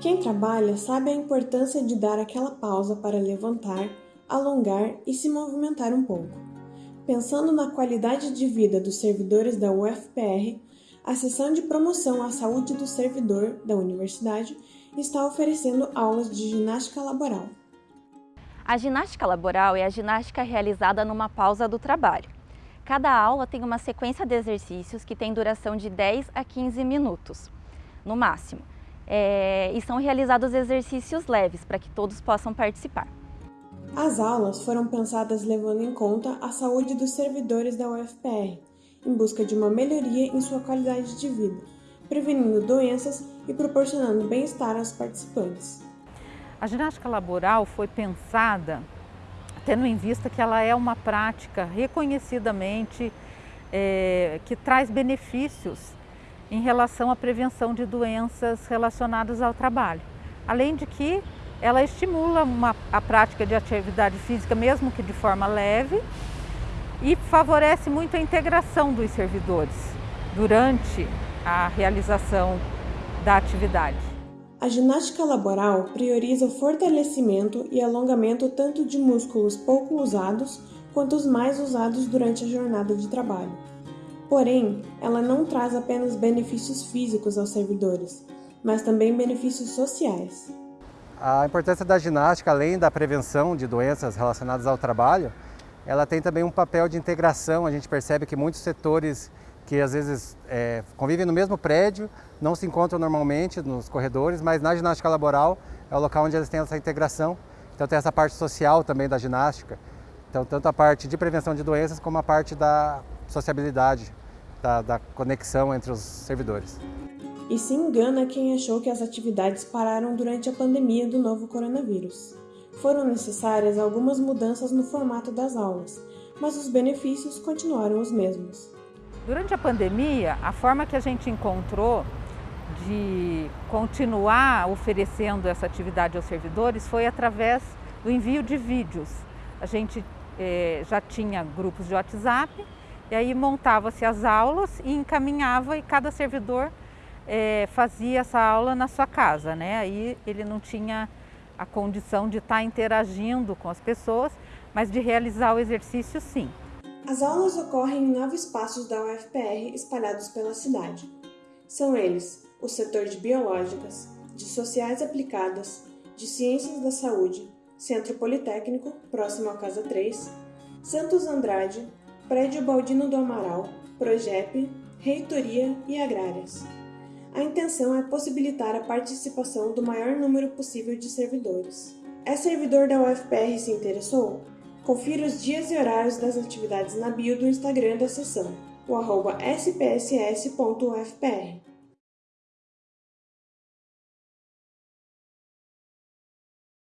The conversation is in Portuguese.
Quem trabalha sabe a importância de dar aquela pausa para levantar, alongar e se movimentar um pouco. Pensando na qualidade de vida dos servidores da UFPR, a seção de promoção à saúde do servidor da universidade está oferecendo aulas de ginástica laboral. A ginástica laboral é a ginástica realizada numa pausa do trabalho. Cada aula tem uma sequência de exercícios que tem duração de 10 a 15 minutos, no máximo. É, e são realizados exercícios leves para que todos possam participar. As aulas foram pensadas levando em conta a saúde dos servidores da UFPR, em busca de uma melhoria em sua qualidade de vida, prevenindo doenças e proporcionando bem-estar aos participantes. A ginástica laboral foi pensada tendo em vista que ela é uma prática reconhecidamente é, que traz benefícios em relação à prevenção de doenças relacionadas ao trabalho. Além de que ela estimula uma, a prática de atividade física, mesmo que de forma leve, e favorece muito a integração dos servidores durante a realização da atividade. A ginástica laboral prioriza o fortalecimento e alongamento tanto de músculos pouco usados quanto os mais usados durante a jornada de trabalho. Porém, ela não traz apenas benefícios físicos aos servidores, mas também benefícios sociais. A importância da ginástica, além da prevenção de doenças relacionadas ao trabalho, ela tem também um papel de integração. A gente percebe que muitos setores que às vezes é, convivem no mesmo prédio, não se encontram normalmente nos corredores, mas na ginástica laboral é o local onde eles têm essa integração. Então tem essa parte social também da ginástica. Então tanto a parte de prevenção de doenças como a parte da sociabilidade, da, da conexão entre os servidores. E se engana quem achou que as atividades pararam durante a pandemia do novo coronavírus. Foram necessárias algumas mudanças no formato das aulas, mas os benefícios continuaram os mesmos. Durante a pandemia, a forma que a gente encontrou de continuar oferecendo essa atividade aos servidores foi através do envio de vídeos. A gente eh, já tinha grupos de WhatsApp e aí montava-se as aulas e encaminhava e cada servidor é, fazia essa aula na sua casa, né? Aí ele não tinha a condição de estar interagindo com as pessoas, mas de realizar o exercício sim. As aulas ocorrem em nove espaços da UFPR espalhados pela cidade. São eles o setor de Biológicas, de Sociais Aplicadas, de Ciências da Saúde, Centro Politécnico, próximo à Casa 3, Santos Andrade, Prédio Baldino do Amaral, Progep, Reitoria e Agrárias. A intenção é possibilitar a participação do maior número possível de servidores. É servidor da UFPR se interessou? Confira os dias e horários das atividades na bio do Instagram da sessão, o arroba spss.ufpr.